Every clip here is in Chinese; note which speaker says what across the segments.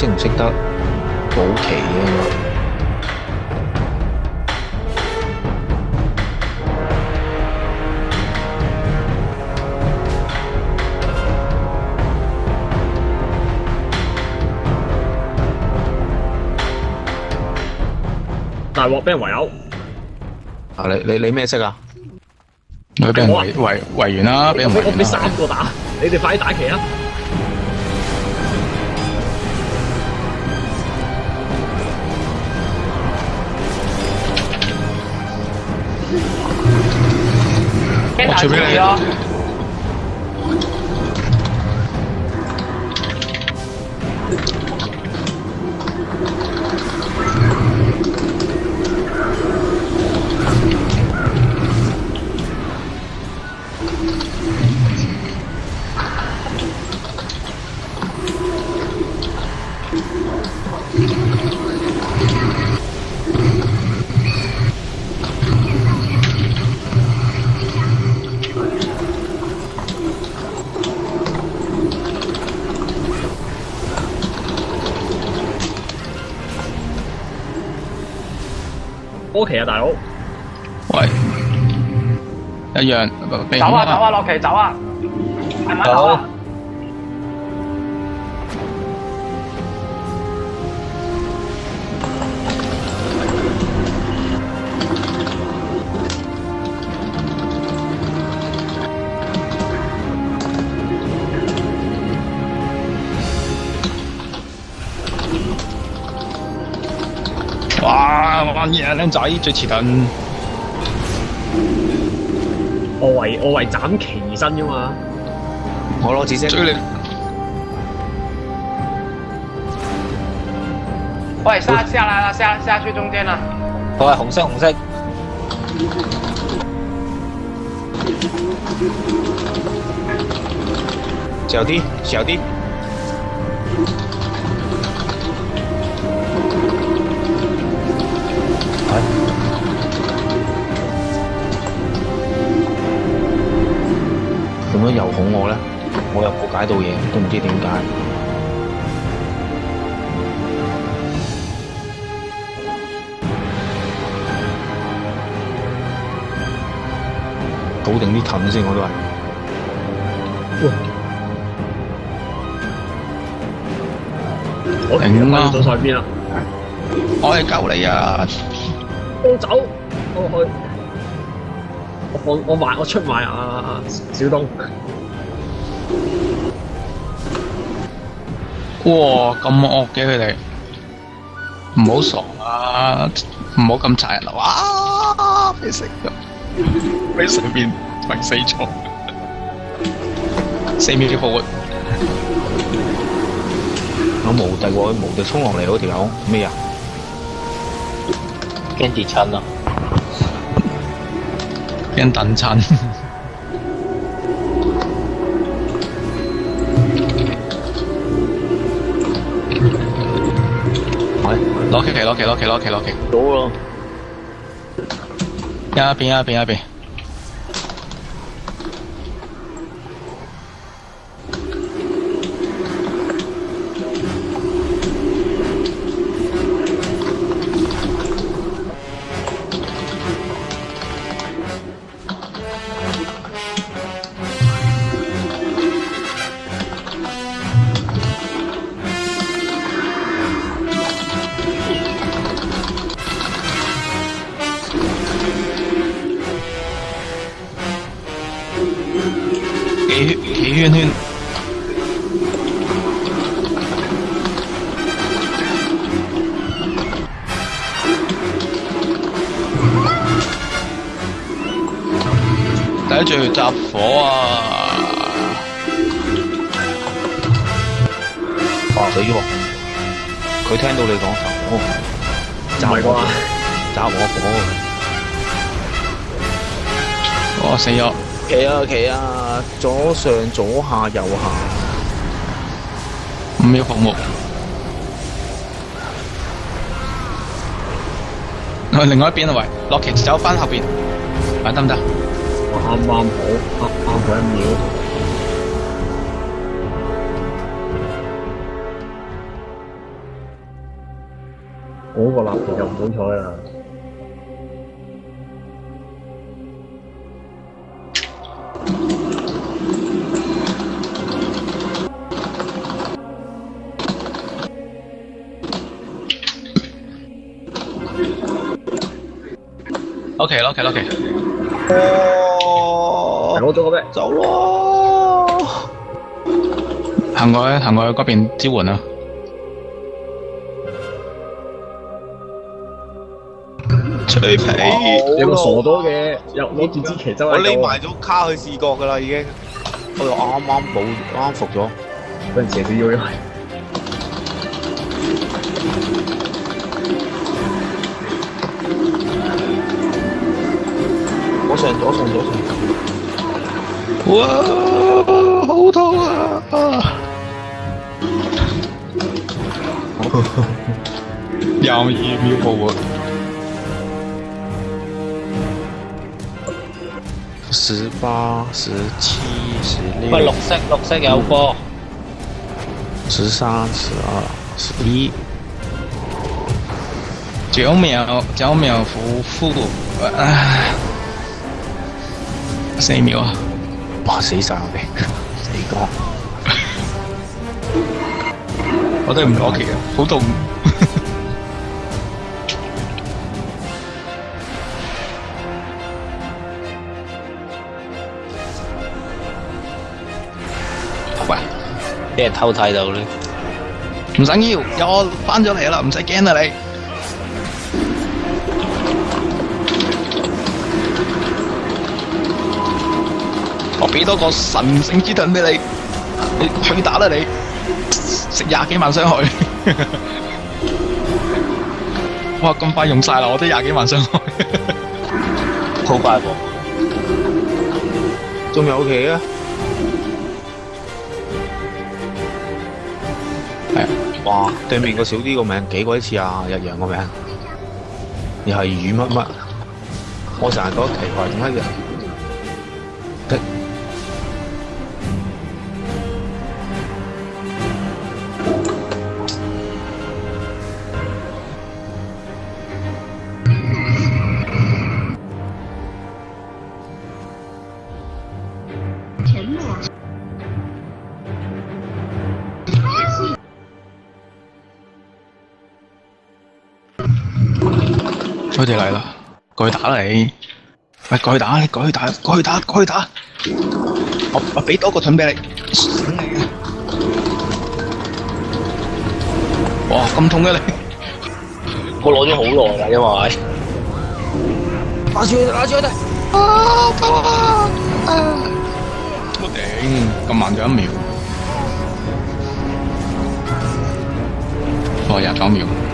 Speaker 1: 识唔识得保期啊？
Speaker 2: 大镬俾人围殴。
Speaker 1: 啊！你你你咩色啊？
Speaker 3: 俾人围围围完啦！俾人
Speaker 2: 俾三个打，你哋快啲打旗啊！
Speaker 3: 我打别
Speaker 4: 打！
Speaker 2: 屋奇啊，大佬。
Speaker 3: 喂，一样。
Speaker 4: 走啊走啊，洛奇走啊，系咪走啊？
Speaker 3: 哇！玩嘢啊，僆仔最遲鈍。
Speaker 2: 我為我為斬旗而生噶嘛。
Speaker 1: 我攞紙巾。
Speaker 3: 追你！
Speaker 4: 喂，下下來了，下下去中間了。
Speaker 1: 喂，紅色，紅色。小弟，小弟。肚饿咧，我又冇解到嘢，都唔知点解。搞定啲藤先我都系。
Speaker 2: 我
Speaker 3: 停啦
Speaker 2: 啊！晒边啊！
Speaker 3: 我嚟救你啊！
Speaker 2: 我走，我去。我我卖我出埋啊小东。
Speaker 3: 哇，咁恶嘅佢哋，唔好傻啊，唔好咁残啦，哇，未死，未死边，快死咗，四秒几波，
Speaker 1: 有无敌喎，无敌冲落嚟嗰条友，咩啊？惊跌亲啊，惊
Speaker 3: 等亲。落企落企落企落企，
Speaker 1: 到咯！
Speaker 3: 一边一边一边。第一仗集火啊！
Speaker 1: 死咗！佢聽到你講集，火，
Speaker 2: 係啩？
Speaker 1: 集火火！
Speaker 3: 我死咗，
Speaker 1: 企啊企啊！左上、左下、右下，
Speaker 3: 五秒项目。另外一边喂，落旗走翻后边，得唔得？
Speaker 2: 啱啱好，啱啱好一秒。嗰个立旗就唔好彩啦。
Speaker 3: OK OK，
Speaker 1: 哦，
Speaker 2: 攞咗个咩？
Speaker 1: 走咯，
Speaker 3: 行过去行过去嗰边支援啊！
Speaker 1: 脆皮，
Speaker 2: 你个傻多嘅，又攞住支旗走
Speaker 1: 我匿埋咗卡去视觉噶啦，已经，我又啱啱补，啱啱服咗，
Speaker 2: 俾人射死咗
Speaker 1: 又。上左上左上！
Speaker 3: 哇，好痛啊啊！呵 呵，廿二秒过。
Speaker 1: 十八、十七、十六。
Speaker 5: 不，绿色绿色有波。
Speaker 1: 十三、十二、十一。
Speaker 3: 九秒，九秒负复，哎。四秒啊！
Speaker 1: 哇，死晒我哋，死光！
Speaker 3: 我都唔攞旗啊，好冻。喂，
Speaker 5: 人偷睇到咧？
Speaker 3: 唔紧要，有我翻咗嚟啦，唔使惊啦你。我俾多个神圣之盾俾你，你去打啦你，食廿几万伤害，哇咁快用晒啦，我都廿几万伤害，
Speaker 5: 好快喎，
Speaker 1: 仲有棋啊，
Speaker 3: 系，
Speaker 1: 哇对面个小啲个名几鬼似啊，一样个名，又系雨乜乜，我成日得奇怪点解嘅。
Speaker 3: 佢哋嚟啦，過去打啦你，喂過去打，你過去打，過去打，過去打，我我俾多個盾俾你，醒你啊！哇咁痛嘅你，
Speaker 5: 我攞咗好耐啦，因為
Speaker 1: 拿住佢，拿住佢哋，
Speaker 3: 啊啊啊！我頂，咁慢咗一秒，我廿九秒。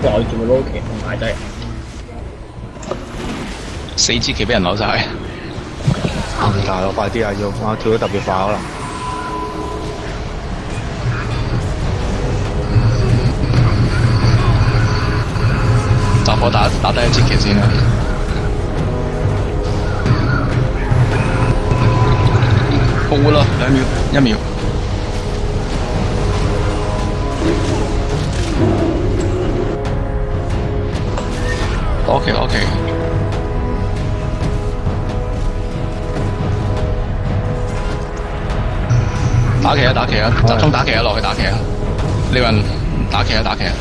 Speaker 2: 袋住個 rocket 同埋真係
Speaker 3: 四支旗俾人攞晒。
Speaker 1: 唔大咯，快啲啊！要我跳得特別快可能。
Speaker 3: 集火打打低一支旗先啦。好啦，兩秒，一秒。OK OK，打棋啊打棋啊集中打棋啊，落去打棋啊，李云打棋啊打棋啊，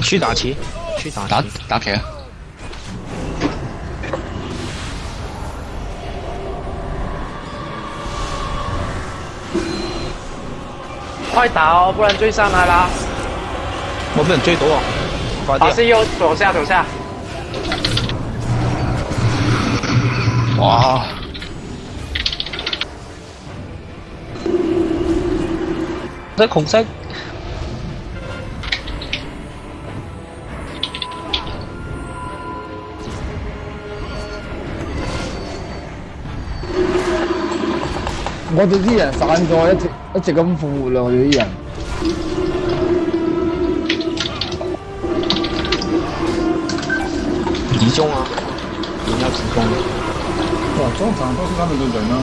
Speaker 1: 去打棋去打，
Speaker 3: 打打棋啊！
Speaker 4: 快打哦，不然追上来啦！
Speaker 1: 我被人追多、啊，快点！
Speaker 4: 还是又左下左下。
Speaker 3: 哇！
Speaker 5: 真恐怖！
Speaker 6: 我哋啲人散咗，一直一直咁复活咯，我哋啲人。
Speaker 1: 集中啊，要集中。
Speaker 6: 通常都是他们的人
Speaker 3: 呢。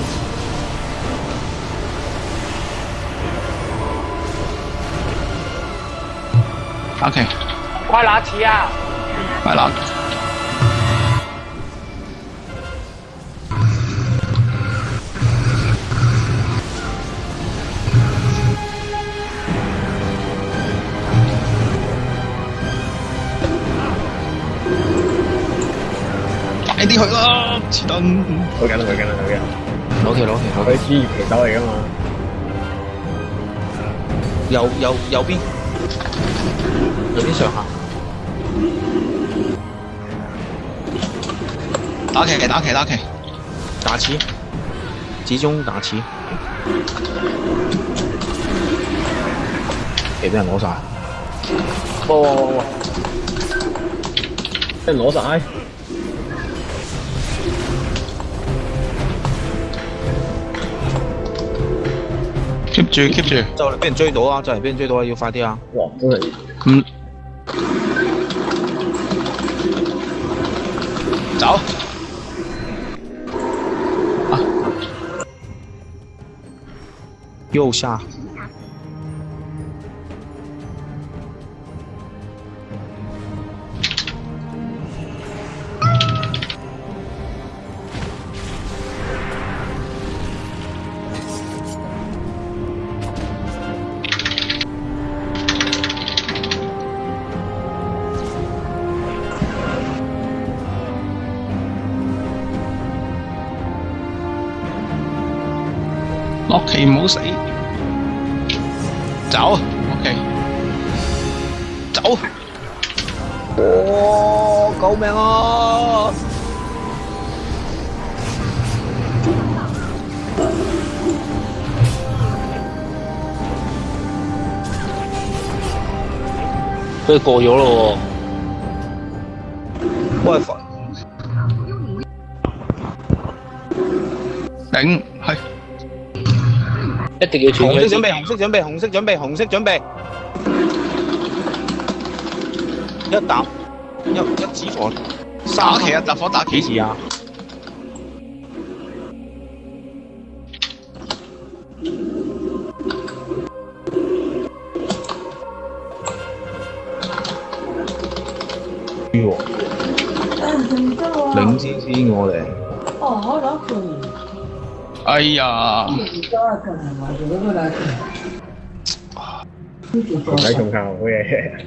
Speaker 3: OK。
Speaker 4: 快拿起啊！
Speaker 3: 快拿！哎，敌回了。等，
Speaker 2: 去紧啦去紧啦去紧，
Speaker 1: 攞旗攞旗，
Speaker 2: 佢系支援旗手嚟噶嘛？
Speaker 1: 右右右边，右边上下，
Speaker 3: 打旗打旗打旗，
Speaker 1: 打旗，集中打旗，旗都系攞晒，
Speaker 2: 哇哇哇，真系攞晒。
Speaker 3: 注意 keep 住，
Speaker 1: 就嚟俾人追到啊！就嚟俾人追到啊！要快啲啊！
Speaker 2: 哇，都系
Speaker 3: 嗯，走啊，
Speaker 1: 右下。
Speaker 3: 落棋唔好死，走，OK，走，
Speaker 1: 哇，救命啊！
Speaker 5: 佢過咗咯喎，
Speaker 1: 喂，
Speaker 3: 頂！
Speaker 5: 一定要准备！
Speaker 1: 红色准备，红色准备，红色准备，红色准备。一打一，一纸火。
Speaker 3: 打几啊？打火打
Speaker 1: 几字啊？哟，明知我哋。
Speaker 3: 哎呀！
Speaker 2: 在重庆，我也。